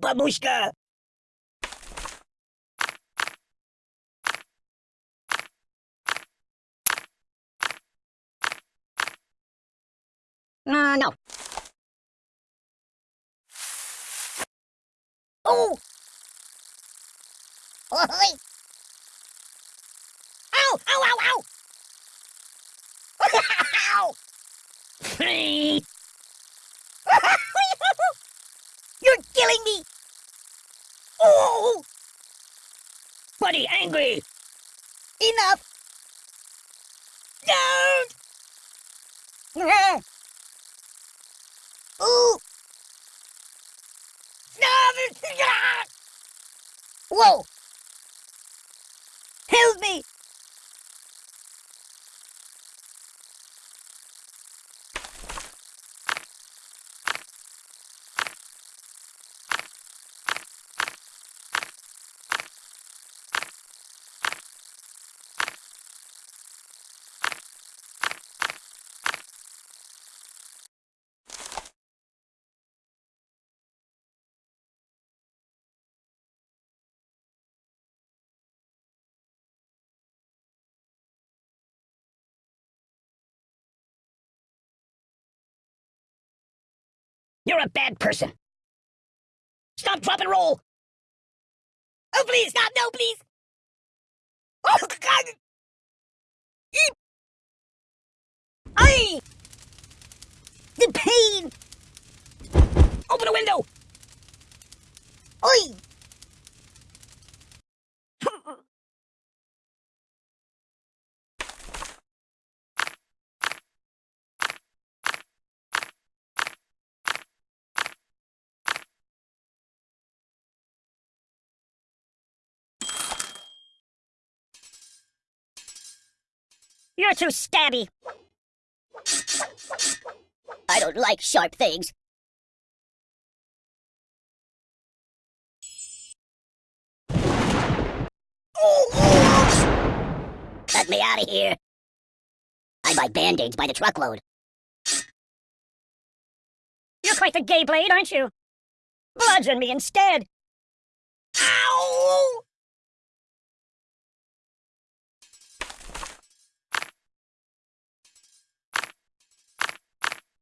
babushka! Uh, no. Oh! Oi! Ow! Ow, ow, ow! ow! You're killing me! Oh! Buddy, angry! Enough! Don't! Ooh! Whoa! Help me! You're a bad person. Stop, drop, and roll. Oh, please, stop. No, please. Oh, God. Eep. Aye. The pain. Open a window. Oi. You're too stabby. I don't like sharp things. Let me out of here. I buy band-aids by the truckload. You're quite the gay blade, aren't you? Bludgeon me instead. Ow!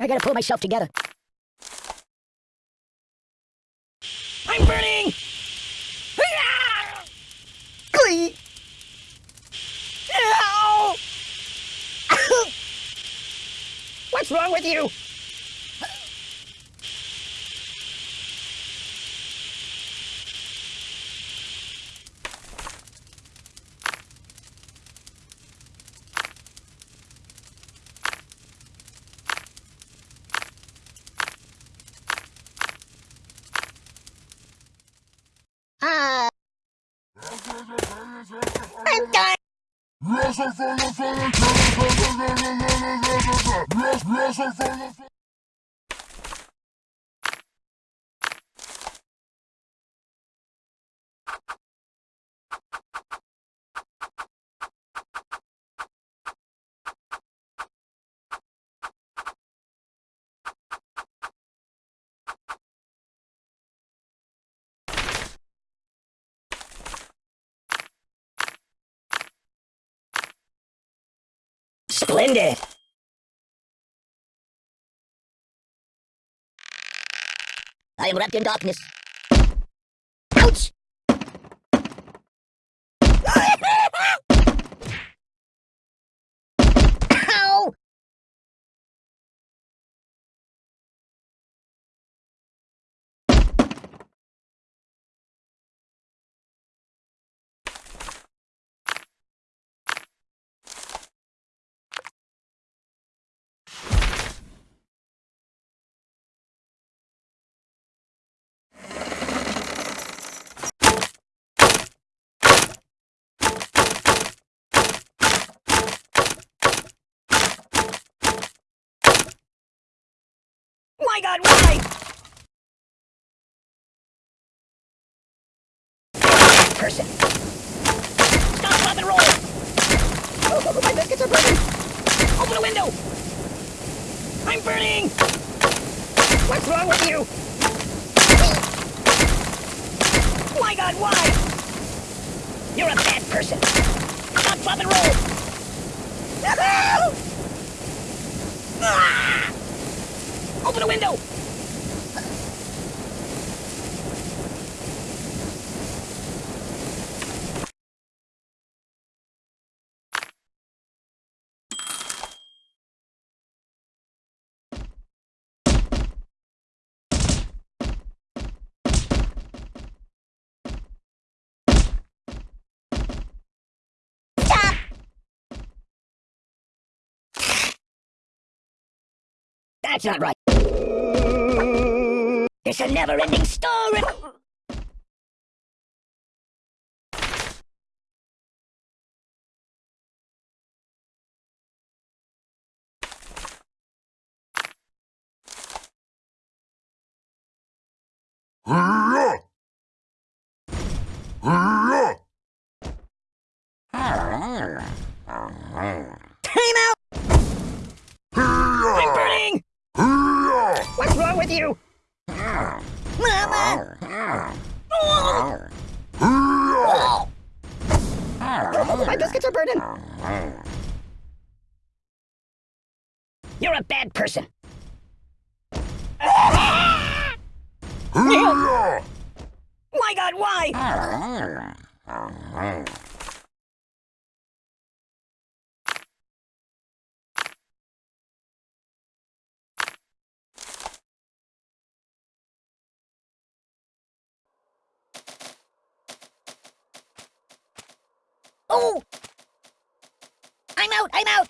I gotta pull myself together. I'm burning! Ah! Glee! Ow! What's wrong with you? Uh... I'm done! Splendid! I am wrapped in darkness. Ouch! Ow! God, why? Person. Stop, stop, and roll! Oh, my biscuits are burning! Open a window! I'm burning! What's wrong with you? My god, why? You're a bad person. Stop, drop, and roll! Ah! Open the window! That's not right. It's a never-ending story. Time out! I'm burning! What's wrong with you? Mama! Oh, my biscuits are burning. You're a bad person. My god, why? Oh! I'm out!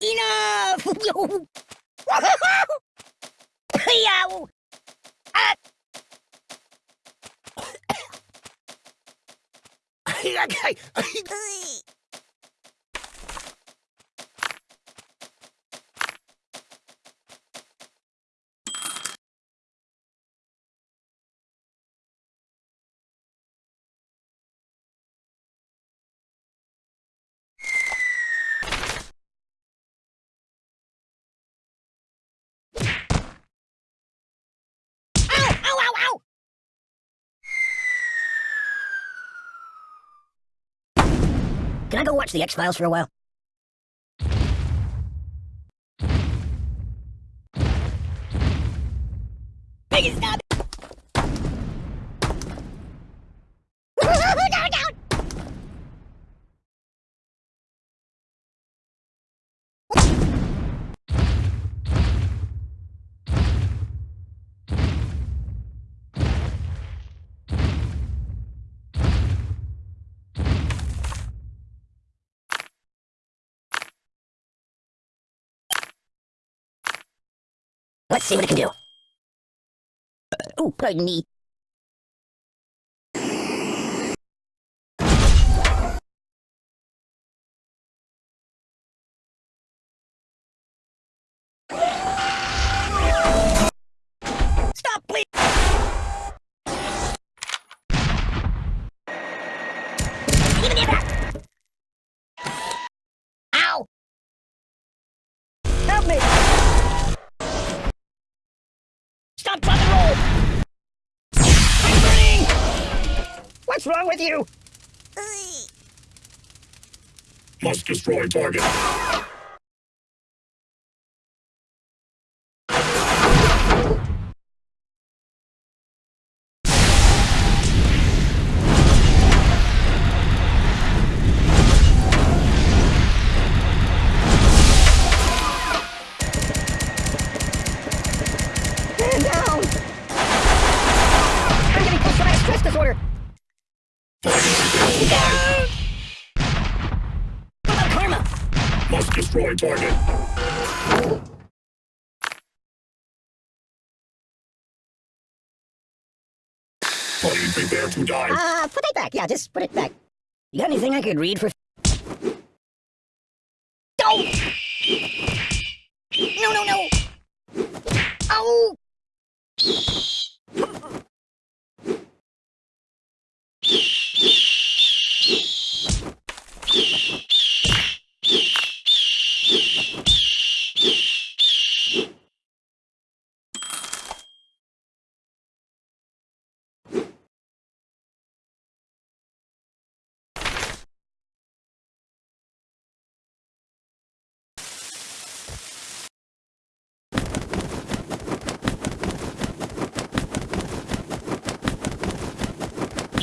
Enough! Yow! Ah! Ow! Ow, ow, ow! Can I go watch the X-Files for a while? Make it stop! down, down! Let's see what it can do. Oh, pardon me. Stop, please! Give me that! Ow! What's wrong with you? Must destroy target. Must destroy target. Buddy, prepare to die. Uh, put it back. Yeah, just put it back. You got anything I could read for... Don't! No, no, no! Oh! Do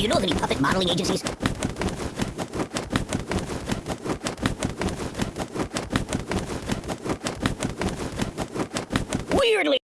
you know of any puppet modeling agencies? Weirdly.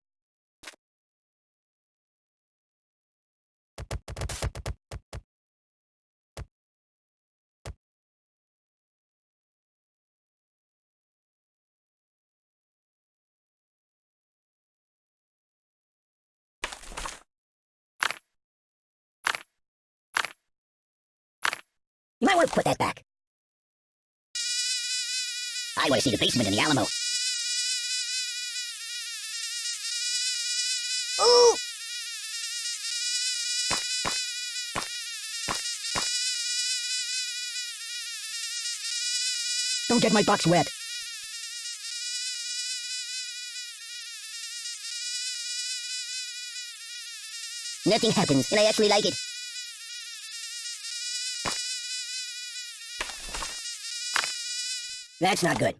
Might want to put that back. I want to see the basement in the Alamo. Ooh! Don't get my box wet. Nothing happens, and I actually like it. That's not good.